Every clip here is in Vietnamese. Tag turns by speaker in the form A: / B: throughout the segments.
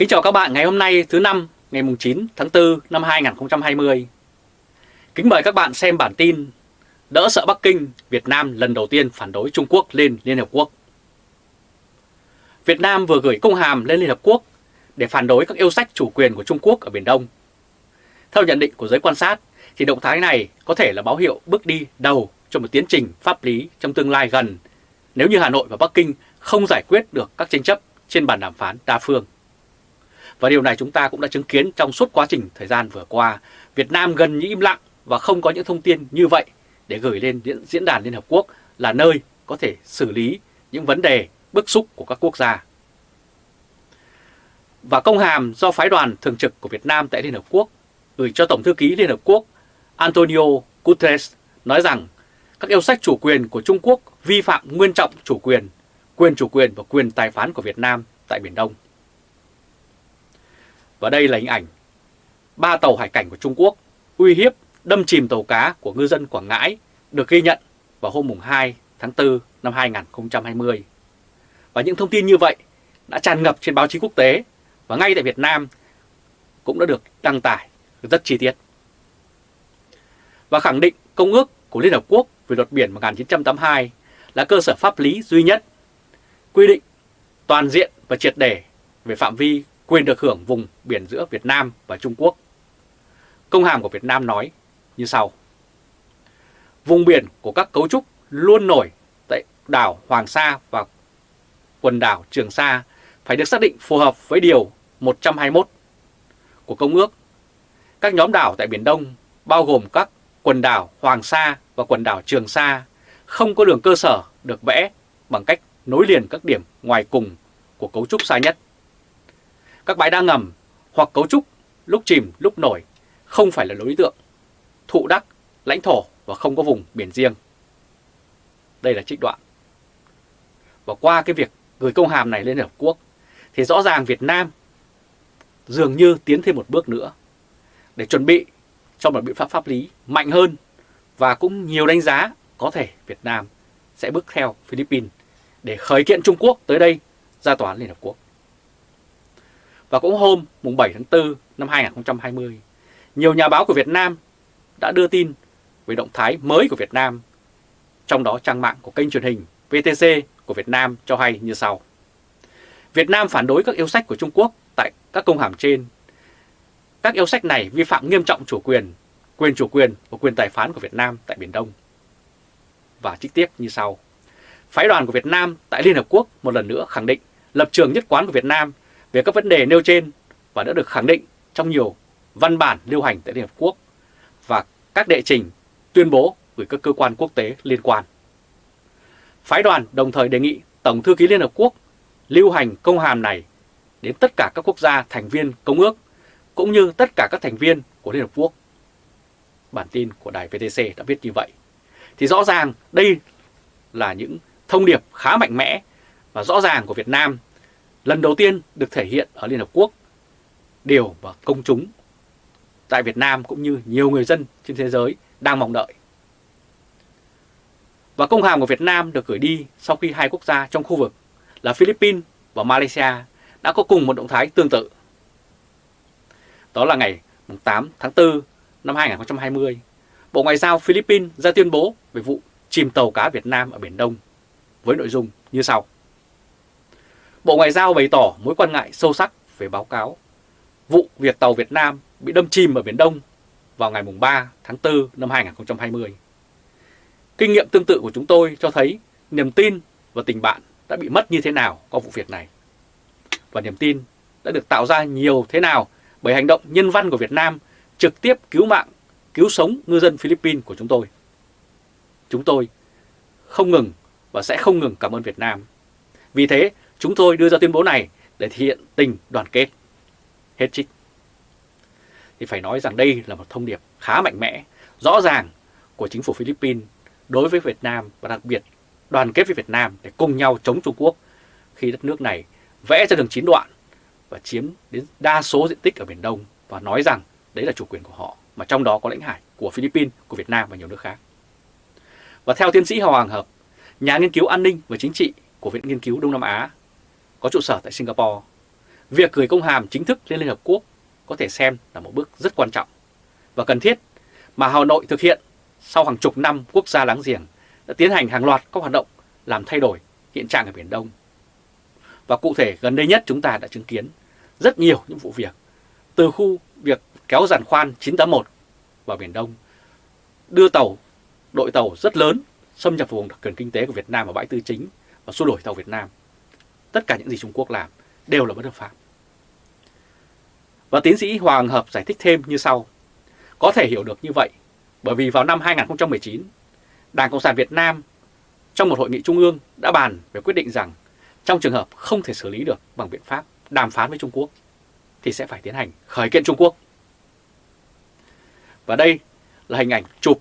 A: Kính chào các bạn ngày hôm nay thứ năm ngày 9 tháng 4 năm 2020. Kính mời các bạn xem bản tin Đỡ sợ Bắc Kinh, Việt Nam lần đầu tiên phản đối Trung Quốc lên Liên Hợp Quốc. Việt Nam vừa gửi công hàm lên Liên Hợp Quốc để phản đối các yêu sách chủ quyền của Trung Quốc ở Biển Đông. Theo nhận định của giới quan sát, thì động thái này có thể là báo hiệu bước đi đầu cho một tiến trình pháp lý trong tương lai gần nếu như Hà Nội và Bắc Kinh không giải quyết được các tranh chấp trên bàn đàm phán đa phương. Và điều này chúng ta cũng đã chứng kiến trong suốt quá trình thời gian vừa qua, Việt Nam gần như im lặng và không có những thông tin như vậy để gửi lên diễn đàn Liên Hợp Quốc là nơi có thể xử lý những vấn đề bức xúc của các quốc gia. Và công hàm do phái đoàn thường trực của Việt Nam tại Liên Hợp Quốc gửi cho Tổng thư ký Liên Hợp Quốc Antonio Guterres nói rằng các yêu sách chủ quyền của Trung Quốc vi phạm nguyên trọng chủ quyền, quyền chủ quyền và quyền tài phán của Việt Nam tại Biển Đông. Và đây là hình ảnh ba tàu hải cảnh của Trung Quốc uy hiếp đâm chìm tàu cá của ngư dân Quảng Ngãi được ghi nhận vào hôm 2 tháng 4 năm 2020. Và những thông tin như vậy đã tràn ngập trên báo chí quốc tế và ngay tại Việt Nam cũng đã được đăng tải rất chi tiết. Và khẳng định Công ước của Liên Hợp Quốc về luật biển 1982 là cơ sở pháp lý duy nhất quy định toàn diện và triệt để về phạm vi quyền được hưởng vùng biển giữa Việt Nam và Trung Quốc. Công hàm của Việt Nam nói như sau. Vùng biển của các cấu trúc luôn nổi tại đảo Hoàng Sa và quần đảo Trường Sa phải được xác định phù hợp với Điều 121 của Công ước. Các nhóm đảo tại Biển Đông bao gồm các quần đảo Hoàng Sa và quần đảo Trường Sa không có đường cơ sở được vẽ bằng cách nối liền các điểm ngoài cùng của cấu trúc xa nhất. Các bãi đa ngầm hoặc cấu trúc lúc chìm lúc nổi không phải là đối tượng, thụ đắc, lãnh thổ và không có vùng biển riêng. Đây là trích đoạn. Và qua cái việc gửi công hàm này lên Liên Hợp Quốc thì rõ ràng Việt Nam dường như tiến thêm một bước nữa để chuẩn bị cho một biện pháp pháp lý mạnh hơn và cũng nhiều đánh giá có thể Việt Nam sẽ bước theo Philippines để khởi kiện Trung Quốc tới đây ra tòa án Liên Hợp Quốc. Và cũng hôm mùng 7 tháng 4 năm 2020, nhiều nhà báo của Việt Nam đã đưa tin về động thái mới của Việt Nam, trong đó trang mạng của kênh truyền hình VTC của Việt Nam cho hay như sau. Việt Nam phản đối các yêu sách của Trung Quốc tại các công hàm trên. Các yêu sách này vi phạm nghiêm trọng chủ quyền, quyền chủ quyền và quyền tài phán của Việt Nam tại Biển Đông. Và trích tiếp như sau. Phái đoàn của Việt Nam tại Liên Hợp Quốc một lần nữa khẳng định lập trường nhất quán của Việt Nam về các vấn đề nêu trên và đã được khẳng định trong nhiều văn bản lưu hành tại Liên Hợp Quốc và các đệ trình tuyên bố gửi các cơ quan quốc tế liên quan. Phái đoàn đồng thời đề nghị Tổng thư ký Liên Hợp Quốc lưu hành công hàm này đến tất cả các quốc gia thành viên công ước cũng như tất cả các thành viên của Liên Hợp Quốc. Bản tin của đài VTC đã viết như vậy. Thì rõ ràng đây là những thông điệp khá mạnh mẽ và rõ ràng của Việt Nam lần đầu tiên được thể hiện ở Liên Hợp Quốc, điều và công chúng tại Việt Nam cũng như nhiều người dân trên thế giới đang mong đợi. Và công hàm của Việt Nam được gửi đi sau khi hai quốc gia trong khu vực là Philippines và Malaysia đã có cùng một động thái tương tự. Đó là ngày 8 tháng 4 năm 2020, Bộ Ngoại giao Philippines ra tuyên bố về vụ chìm tàu cá Việt Nam ở Biển Đông với nội dung như sau. Bộ Ngoại giao bày tỏ mối quan ngại sâu sắc về báo cáo vụ việc tàu Việt Nam bị đâm chìm ở Biển Đông vào ngày 3 tháng 4 năm 2020. Kinh nghiệm tương tự của chúng tôi cho thấy niềm tin và tình bạn đã bị mất như thế nào qua vụ việc này. Và niềm tin đã được tạo ra nhiều thế nào bởi hành động nhân văn của Việt Nam trực tiếp cứu mạng, cứu sống ngư dân Philippines của chúng tôi. Chúng tôi không ngừng và sẽ không ngừng cảm ơn Việt Nam. Vì thế, chúng tôi đưa ra tuyên bố này để thể hiện tình đoàn kết. Hết trích. Thì phải nói rằng đây là một thông điệp khá mạnh mẽ, rõ ràng của chính phủ Philippines đối với Việt Nam và đặc biệt đoàn kết với Việt Nam để cùng nhau chống Trung Quốc khi đất nước này vẽ ra đường chín đoạn và chiếm đến đa số diện tích ở Biển Đông và nói rằng đấy là chủ quyền của họ, mà trong đó có lãnh hải của Philippines, của Việt Nam và nhiều nước khác. Và theo tiến sĩ Hoàng Hợp, nhà nghiên cứu an ninh và chính trị của Viện Nghiên cứu Đông Nam Á, có trụ sở tại Singapore, việc gửi công hàm chính thức lên Liên Hợp Quốc có thể xem là một bước rất quan trọng và cần thiết mà Hà Nội thực hiện sau hàng chục năm quốc gia láng giềng đã tiến hành hàng loạt các hoạt động làm thay đổi hiện trạng ở Biển Đông. Và cụ thể gần đây nhất chúng ta đã chứng kiến rất nhiều những vụ việc từ khu việc kéo giàn khoan 981 vào Biển Đông, đưa tàu, đội tàu rất lớn xâm nhập vùng đặc quyền kinh tế của Việt Nam ở bãi tư chính và xua đổi tàu Việt Nam. Tất cả những gì Trung Quốc làm đều là bất hợp pháp. Và tiến sĩ Hoàng Hợp giải thích thêm như sau. Có thể hiểu được như vậy bởi vì vào năm 2019, Đảng Cộng sản Việt Nam trong một hội nghị trung ương đã bàn về quyết định rằng trong trường hợp không thể xử lý được bằng biện pháp đàm phán với Trung Quốc thì sẽ phải tiến hành khởi kiện Trung Quốc. Và đây là hình ảnh chụp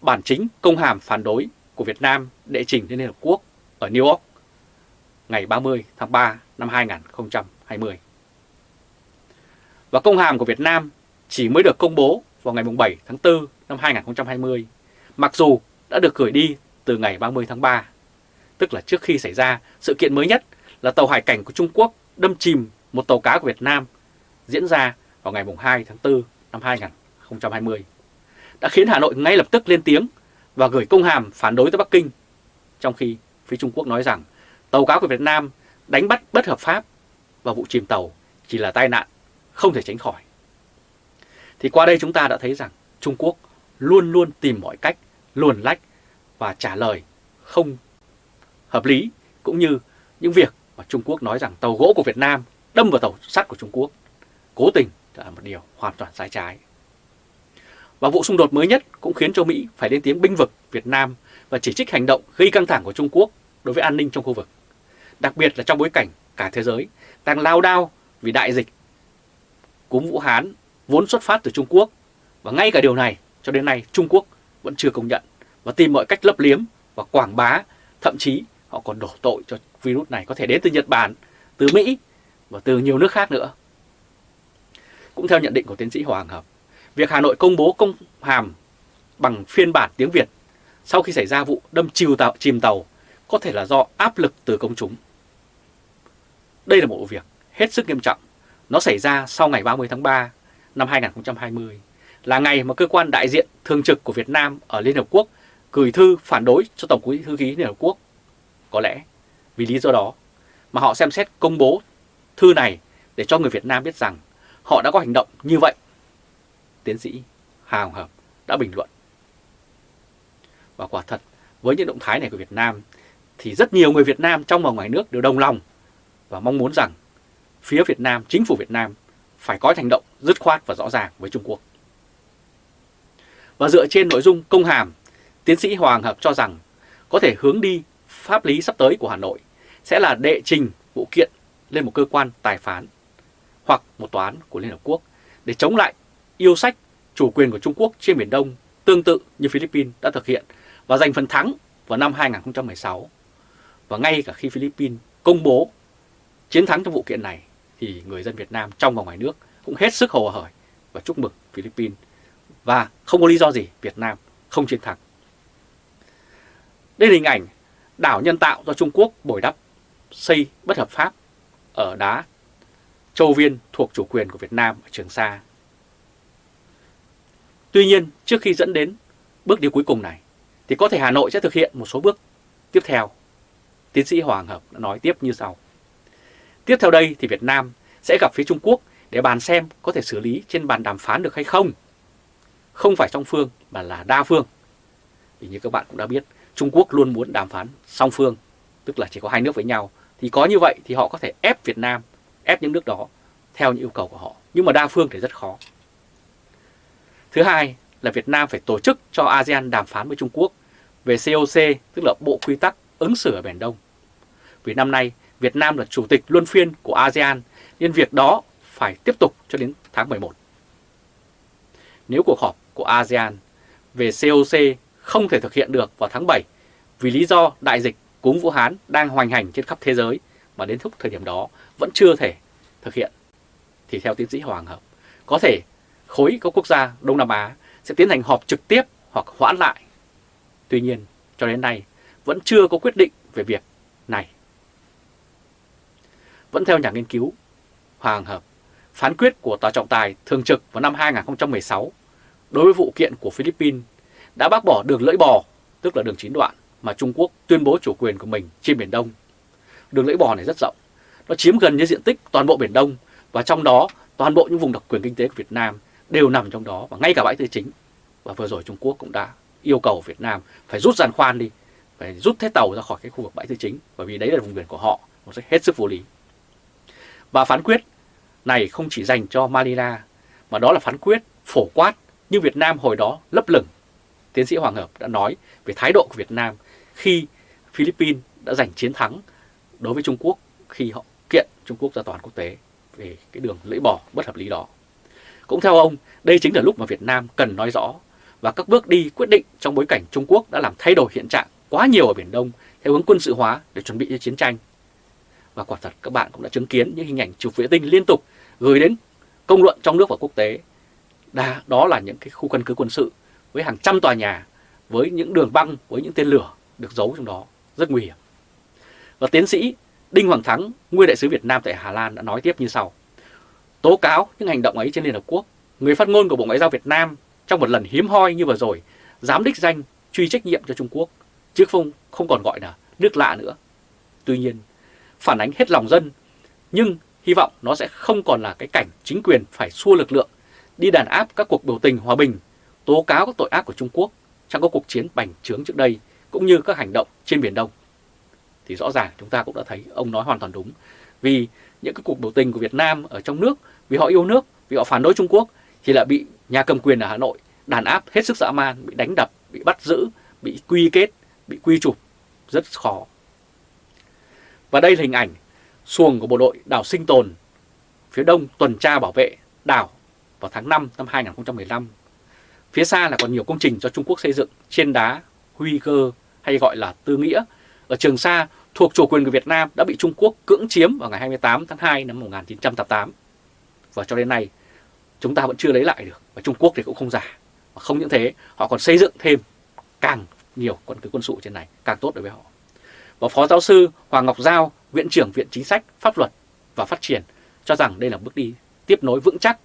A: bản chính công hàm phản đối của Việt Nam đệ trình lên Liên Hợp Quốc ở New York ngày 30 tháng 3 năm 2020. Và công hàm của Việt Nam chỉ mới được công bố vào ngày 7 tháng 4 năm 2020, mặc dù đã được gửi đi từ ngày 30 tháng 3, tức là trước khi xảy ra sự kiện mới nhất là tàu hải cảnh của Trung Quốc đâm chìm một tàu cá của Việt Nam diễn ra vào ngày 2 tháng 4 năm 2020, đã khiến Hà Nội ngay lập tức lên tiếng và gửi công hàm phản đối tới Bắc Kinh, trong khi phía Trung Quốc nói rằng tàu cá của Việt Nam đánh bắt bất hợp pháp và vụ chìm tàu chỉ là tai nạn, không thể tránh khỏi. Thì qua đây chúng ta đã thấy rằng Trung Quốc luôn luôn tìm mọi cách luồn lách và trả lời không hợp lý cũng như những việc mà Trung Quốc nói rằng tàu gỗ của Việt Nam đâm vào tàu sắt của Trung Quốc. Cố tình là một điều hoàn toàn sai trái. Và vụ xung đột mới nhất cũng khiến cho Mỹ phải lên tiếng binh vực Việt Nam và chỉ trích hành động gây căng thẳng của Trung Quốc đối với an ninh trong khu vực. Đặc biệt là trong bối cảnh cả thế giới đang lao đao vì đại dịch cúm Vũ Hán vốn xuất phát từ Trung Quốc và ngay cả điều này cho đến nay Trung Quốc vẫn chưa công nhận và tìm mọi cách lấp liếm và quảng bá, thậm chí họ còn đổ tội cho virus này có thể đến từ Nhật Bản, từ Mỹ và từ nhiều nước khác nữa. Cũng theo nhận định của tiến sĩ Hoàng Hợp, việc Hà Nội công bố công hàm bằng phiên bản tiếng Việt sau khi xảy ra vụ đâm chìm tàu, chìm tàu có thể là do áp lực từ công chúng. Đây là một vụ việc hết sức nghiêm trọng. Nó xảy ra sau ngày 30 tháng 3 năm 2020, là ngày mà cơ quan đại diện thường trực của Việt Nam ở Liên Hợp Quốc gửi thư phản đối cho Tổng quý thư ký Liên Hợp Quốc. Có lẽ vì lý do đó mà họ xem xét công bố thư này để cho người Việt Nam biết rằng họ đã có hành động như vậy. Tiến sĩ Hà Hồng Hợp đã bình luận. Và quả thật, với những động thái này của Việt Nam, thì rất nhiều người Việt Nam trong và ngoài nước đều đồng lòng và mong muốn rằng phía Việt Nam, chính phủ Việt Nam phải có hành động dứt khoát và rõ ràng với Trung Quốc. Và dựa trên nội dung công hàm, tiến sĩ Hoàng Hợp cho rằng có thể hướng đi pháp lý sắp tới của Hà Nội sẽ là đệ trình vụ kiện lên một cơ quan tài phán hoặc một tòa án của Liên Hợp Quốc để chống lại yêu sách chủ quyền của Trung Quốc trên Biển Đông tương tự như Philippines đã thực hiện và giành phần thắng vào năm 2016. Và ngay cả khi Philippines công bố chiến thắng trong vụ kiện này thì người dân Việt Nam trong và ngoài nước cũng hết sức hồ hởi và chúc mừng Philippines và không có lý do gì Việt Nam không chiến thắng. Đây là hình ảnh đảo nhân tạo do Trung Quốc bồi đắp xây bất hợp pháp ở đá Châu Viên thuộc chủ quyền của Việt Nam ở Trường Sa. Tuy nhiên, trước khi dẫn đến bước đi cuối cùng này, thì có thể Hà Nội sẽ thực hiện một số bước tiếp theo. Tiến sĩ Hoàng Hợp đã nói tiếp như sau. Tiếp theo đây thì Việt Nam sẽ gặp phía Trung Quốc để bàn xem có thể xử lý trên bàn đàm phán được hay không. Không phải song phương mà là đa phương. Vì như các bạn cũng đã biết, Trung Quốc luôn muốn đàm phán song phương, tức là chỉ có hai nước với nhau. Thì có như vậy thì họ có thể ép Việt Nam, ép những nước đó theo những yêu cầu của họ. Nhưng mà đa phương thì rất khó. Thứ hai là Việt Nam phải tổ chức cho ASEAN đàm phán với Trung Quốc về COC, tức là Bộ Quy tắc ứng xử ở Biển Đông. Vì năm nay, Việt Nam là chủ tịch luân phiên của ASEAN, nên việc đó phải tiếp tục cho đến tháng 11. Nếu cuộc họp của ASEAN về COC không thể thực hiện được vào tháng 7 vì lý do đại dịch cúm Vũ Hán đang hoành hành trên khắp thế giới và đến lúc thời điểm đó vẫn chưa thể thực hiện, thì theo tiến sĩ Hoàng Hợp, có thể khối các quốc gia Đông Nam Á sẽ tiến hành họp trực tiếp hoặc hoãn lại. Tuy nhiên, cho đến nay vẫn chưa có quyết định về việc này. Vẫn theo nhà nghiên cứu Hoàng Hợp, phán quyết của Tòa trọng tài thường trực vào năm 2016 đối với vụ kiện của Philippines đã bác bỏ đường lưỡi bò, tức là đường chín đoạn mà Trung Quốc tuyên bố chủ quyền của mình trên Biển Đông. Đường lưỡi bò này rất rộng, nó chiếm gần như diện tích toàn bộ Biển Đông và trong đó toàn bộ những vùng đặc quyền kinh tế của Việt Nam đều nằm trong đó và ngay cả bãi tư chính. Và vừa rồi Trung Quốc cũng đã yêu cầu Việt Nam phải rút giàn khoan đi, phải rút hết tàu ra khỏi cái khu vực bãi tư chính bởi vì đấy là vùng biển của họ, nó sẽ hết sức vô lý. Và phán quyết này không chỉ dành cho Manila mà đó là phán quyết phổ quát như Việt Nam hồi đó lấp lửng. Tiến sĩ Hoàng Hợp đã nói về thái độ của Việt Nam khi Philippines đã giành chiến thắng đối với Trung Quốc khi họ kiện Trung Quốc ra tòa án quốc tế về cái đường lưỡi bò bất hợp lý đó. Cũng theo ông, đây chính là lúc mà Việt Nam cần nói rõ và các bước đi quyết định trong bối cảnh Trung Quốc đã làm thay đổi hiện trạng quá nhiều ở Biển Đông theo hướng quân sự hóa để chuẩn bị cho chiến tranh. Và quả thật các bạn cũng đã chứng kiến những hình ảnh chụp vệ tinh liên tục gửi đến công luận trong nước và quốc tế. Đa, đó là những cái khu căn cứ quân sự với hàng trăm tòa nhà, với những đường băng, với những tên lửa được giấu trong đó, rất nguy hiểm. Và tiến sĩ Đinh Hoàng Thắng, nguyên đại sứ Việt Nam tại Hà Lan đã nói tiếp như sau. Tố cáo những hành động ấy trên Liên Hợp Quốc, người phát ngôn của Bộ Ngoại giao Việt Nam trong một lần hiếm hoi như vừa rồi, dám đích danh truy trách nhiệm cho Trung Quốc, chứ không không còn gọi là nước lạ nữa. Tuy nhiên, phản ánh hết lòng dân, nhưng hy vọng nó sẽ không còn là cái cảnh chính quyền phải xua lực lượng, đi đàn áp các cuộc biểu tình hòa bình, tố cáo các tội ác của Trung Quốc trong các cuộc chiến bành trướng trước đây, cũng như các hành động trên Biển Đông. Thì rõ ràng chúng ta cũng đã thấy ông nói hoàn toàn đúng. Vì những cái cuộc biểu tình của Việt Nam ở trong nước, vì họ yêu nước, vì họ phản đối Trung Quốc, thì lại bị nhà cầm quyền ở Hà Nội đàn áp hết sức dã man, bị đánh đập, bị bắt giữ, bị quy kết, bị quy chụp, rất khó. Và đây là hình ảnh xuồng của bộ đội đảo sinh tồn phía đông tuần tra bảo vệ đảo vào tháng 5 năm 2015. Phía xa là còn nhiều công trình do Trung Quốc xây dựng trên đá Huy Cơ hay gọi là Tư Nghĩa ở Trường Sa thuộc chủ quyền của Việt Nam đã bị Trung Quốc cưỡng chiếm vào ngày 28 tháng 2 năm 1988. Và cho đến nay chúng ta vẫn chưa lấy lại được và Trung Quốc thì cũng không giả. Và không những thế, họ còn xây dựng thêm càng nhiều căn cứ quân sự trên này, càng tốt đối với họ. Và Phó Giáo sư Hoàng Ngọc Giao, Viện trưởng Viện Chính sách, Pháp luật và Phát triển cho rằng đây là bước đi tiếp nối vững chắc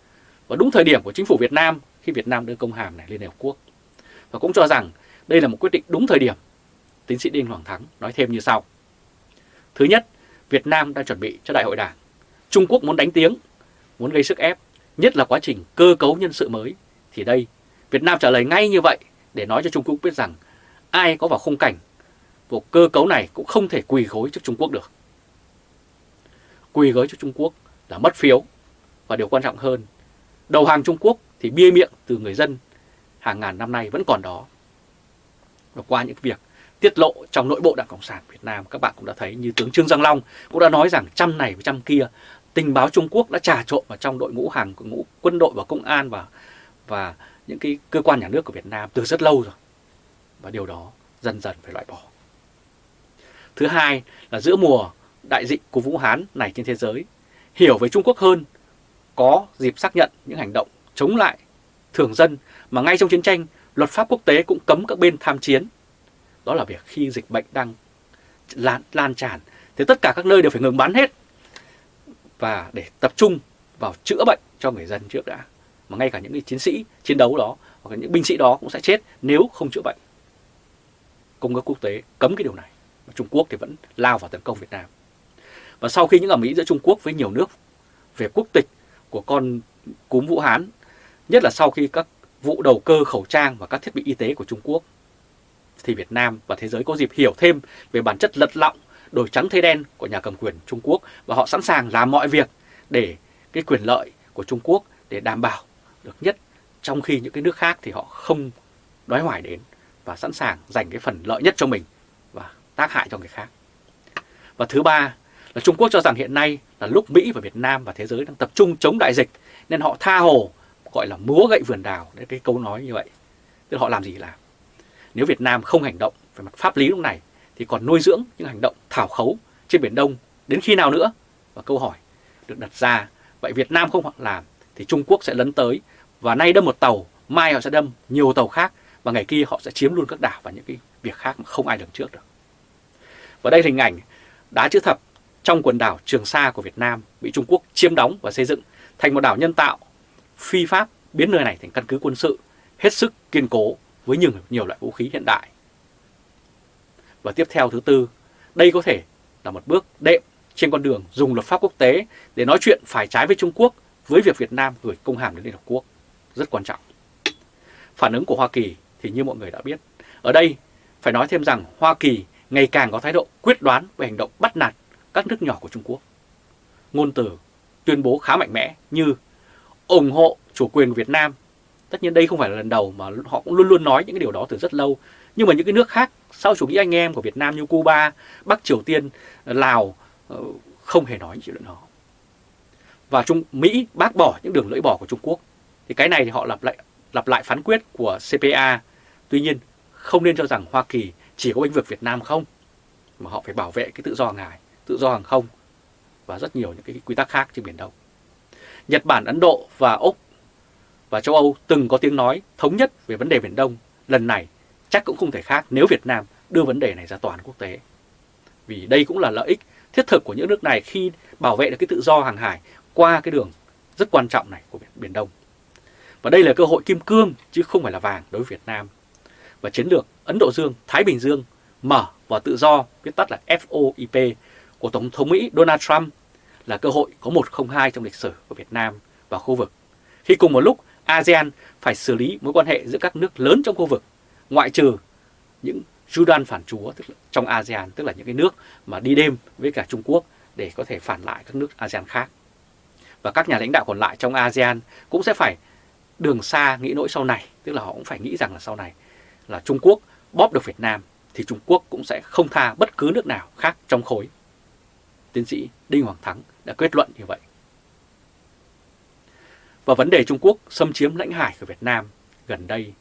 A: và đúng thời điểm của chính phủ Việt Nam khi Việt Nam đưa công hàm này lên Liên Hợp Quốc. Và cũng cho rằng đây là một quyết định đúng thời điểm. Tiến sĩ Đinh Hoàng Thắng nói thêm như sau. Thứ nhất, Việt Nam đang chuẩn bị cho đại hội đảng. Trung Quốc muốn đánh tiếng, muốn gây sức ép, nhất là quá trình cơ cấu nhân sự mới. Thì đây, Việt Nam trả lời ngay như vậy để nói cho Trung Quốc biết rằng ai có vào khung cảnh của cơ cấu này cũng không thể quỳ gối trước Trung Quốc được. Quỳ gối trước Trung Quốc là mất phiếu và điều quan trọng hơn, đầu hàng Trung Quốc thì bia miệng từ người dân hàng ngàn năm nay vẫn còn đó. Và qua những việc tiết lộ trong nội bộ Đảng Cộng sản Việt Nam các bạn cũng đã thấy như tướng Trương Giang Long cũng đã nói rằng trăm này với trăm kia tình báo Trung Quốc đã trà trộn vào trong đội ngũ hàng của ngũ quân đội và công an và và những cái cơ quan nhà nước của Việt Nam từ rất lâu rồi. Và điều đó dần dần phải loại bỏ. Thứ hai là giữa mùa đại dịch của Vũ Hán này trên thế giới, hiểu về Trung Quốc hơn, có dịp xác nhận những hành động chống lại thường dân mà ngay trong chiến tranh, luật pháp quốc tế cũng cấm các bên tham chiến. Đó là việc khi dịch bệnh đang lan, lan tràn thì tất cả các nơi đều phải ngừng bắn hết và để tập trung vào chữa bệnh cho người dân trước đã. Mà ngay cả những cái chiến sĩ chiến đấu đó hoặc những binh sĩ đó cũng sẽ chết nếu không chữa bệnh. Công ước quốc tế cấm cái điều này. Trung Quốc thì vẫn lao vào tấn công Việt Nam. Và sau khi những ẩm ý giữa Trung Quốc với nhiều nước về quốc tịch của con cúm Vũ Hán, nhất là sau khi các vụ đầu cơ khẩu trang và các thiết bị y tế của Trung Quốc, thì Việt Nam và thế giới có dịp hiểu thêm về bản chất lật lọng, đổi trắng thay đen của nhà cầm quyền Trung Quốc và họ sẵn sàng làm mọi việc để cái quyền lợi của Trung Quốc để đảm bảo được nhất trong khi những cái nước khác thì họ không đói hoài đến và sẵn sàng dành cái phần lợi nhất cho mình tác hại cho người khác. Và thứ ba là Trung Quốc cho rằng hiện nay là lúc Mỹ và Việt Nam và thế giới đang tập trung chống đại dịch nên họ tha hồ gọi là múa gậy vườn đào đấy cái câu nói như vậy. Tức là họ làm gì làm. Nếu Việt Nam không hành động về mặt pháp lý lúc này thì còn nuôi dưỡng những hành động thảo khấu trên Biển Đông đến khi nào nữa? Và câu hỏi được đặt ra, vậy Việt Nam không làm thì Trung Quốc sẽ lấn tới và nay đâm một tàu, mai họ sẽ đâm nhiều tàu khác và ngày kia họ sẽ chiếm luôn các đảo và những cái việc khác mà không ai lường trước được. Và đây là hình ảnh đá chữ thập trong quần đảo Trường Sa của Việt Nam bị Trung Quốc chiếm đóng và xây dựng thành một đảo nhân tạo phi pháp biến nơi này thành căn cứ quân sự hết sức kiên cố với nhiều, nhiều loại vũ khí hiện đại. Và tiếp theo thứ tư, đây có thể là một bước đệm trên con đường dùng luật pháp quốc tế để nói chuyện phải trái với Trung Quốc với việc Việt Nam gửi công hàm đến Liên Hợp Quốc. Rất quan trọng. Phản ứng của Hoa Kỳ thì như mọi người đã biết. Ở đây phải nói thêm rằng Hoa Kỳ ngày càng có thái độ quyết đoán về hành động bắt nạt các nước nhỏ của Trung Quốc. Ngôn từ tuyên bố khá mạnh mẽ như ủng hộ chủ quyền Việt Nam. Tất nhiên đây không phải là lần đầu mà họ cũng luôn luôn nói những cái điều đó từ rất lâu. Nhưng mà những cái nước khác sau chủ nghĩa anh em của Việt Nam như Cuba, Bắc Triều Tiên, Lào ờ, không hề nói những chuyện đó. Và Trung Mỹ bác bỏ những đường lưỡi bỏ của Trung Quốc. Thì cái này thì họ lặp lại lặp lại phán quyết của CPA. Tuy nhiên không nên cho rằng Hoa Kỳ chỉ có bênh vực Việt Nam không, mà họ phải bảo vệ cái tự do hàng hải, tự do hàng không và rất nhiều những cái quy tắc khác trên Biển Đông. Nhật Bản, Ấn Độ và Úc và châu Âu từng có tiếng nói thống nhất về vấn đề Biển Đông. Lần này chắc cũng không thể khác nếu Việt Nam đưa vấn đề này ra toàn quốc tế. Vì đây cũng là lợi ích thiết thực của những nước này khi bảo vệ được cái tự do hàng hải qua cái đường rất quan trọng này của Biển Đông. Và đây là cơ hội kim cương chứ không phải là vàng đối với Việt Nam. Và chiến lược Ấn Độ Dương, Thái Bình Dương mở và tự do, viết tắt là FOIP của Tổng thống Mỹ Donald Trump là cơ hội có 102 trong lịch sử của Việt Nam và khu vực. Khi cùng một lúc ASEAN phải xử lý mối quan hệ giữa các nước lớn trong khu vực, ngoại trừ những Judan phản chúa tức là trong ASEAN, tức là những cái nước mà đi đêm với cả Trung Quốc để có thể phản lại các nước ASEAN khác. Và các nhà lãnh đạo còn lại trong ASEAN cũng sẽ phải đường xa nghĩ nỗi sau này, tức là họ cũng phải nghĩ rằng là sau này là Trung Quốc bóp được Việt Nam thì Trung Quốc cũng sẽ không tha bất cứ nước nào khác trong khối. Tiến sĩ Đinh Hoàng Thắng đã kết luận như vậy. Và vấn đề Trung Quốc xâm chiếm lãnh hải của Việt Nam gần đây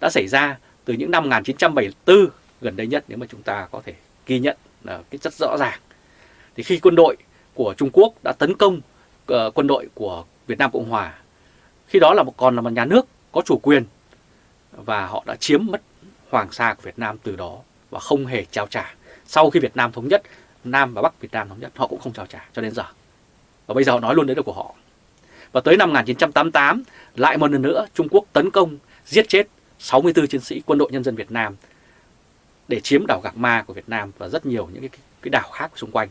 A: đã xảy ra từ những năm 1974 gần đây nhất nếu mà chúng ta có thể ghi nhận là cái rất rõ ràng. Thì khi quân đội của Trung Quốc đã tấn công uh, quân đội của Việt Nam Cộng Hòa, khi đó là một còn là một nhà nước có chủ quyền và họ đã chiếm mất Hoàng Sa của Việt Nam từ đó và không hề trao trả. Sau khi Việt Nam thống nhất, Nam và Bắc Việt Nam thống nhất, họ cũng không trao trả cho đến giờ. Và bây giờ họ nói luôn đấy là của họ. Và tới năm 1988, lại một lần nữa Trung Quốc tấn công, giết chết 64 chiến sĩ quân đội nhân dân Việt Nam để chiếm đảo Gạc Ma của Việt Nam và rất nhiều những cái, cái đảo khác xung quanh.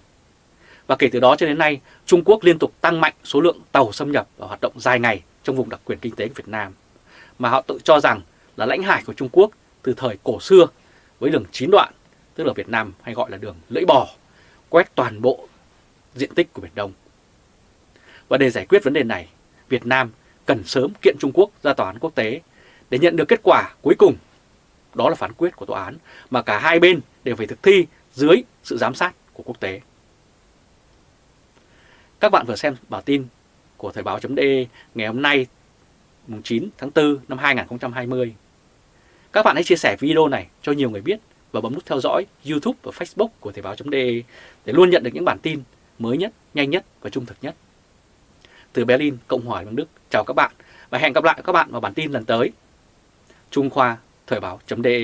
A: Và kể từ đó cho đến nay, Trung Quốc liên tục tăng mạnh số lượng tàu xâm nhập và hoạt động dài ngày trong vùng đặc quyền kinh tế của Việt Nam. Mà họ tự cho rằng là lãnh hải của Trung Quốc từ thời cổ xưa với đường chín đoạn, tức là Việt Nam hay gọi là đường lưỡi bò, quét toàn bộ diện tích của Biển Đông. Và để giải quyết vấn đề này, Việt Nam cần sớm kiện Trung Quốc ra tòa án quốc tế để nhận được kết quả cuối cùng. Đó là phán quyết của tòa án mà cả hai bên đều phải thực thi dưới sự giám sát của quốc tế. Các bạn vừa xem bản tin của Thời báo.de ngày hôm nay 9 tháng 4 năm 2020. Các bạn hãy chia sẻ video này cho nhiều người biết và bấm nút theo dõi YouTube và Facebook của Thời báo.de để luôn nhận được những bản tin mới nhất, nhanh nhất và trung thực nhất. Từ Berlin, Cộng hòa Liên Đức, chào các bạn và hẹn gặp lại các bạn vào bản tin lần tới. Trung Khoa, Thời báo.de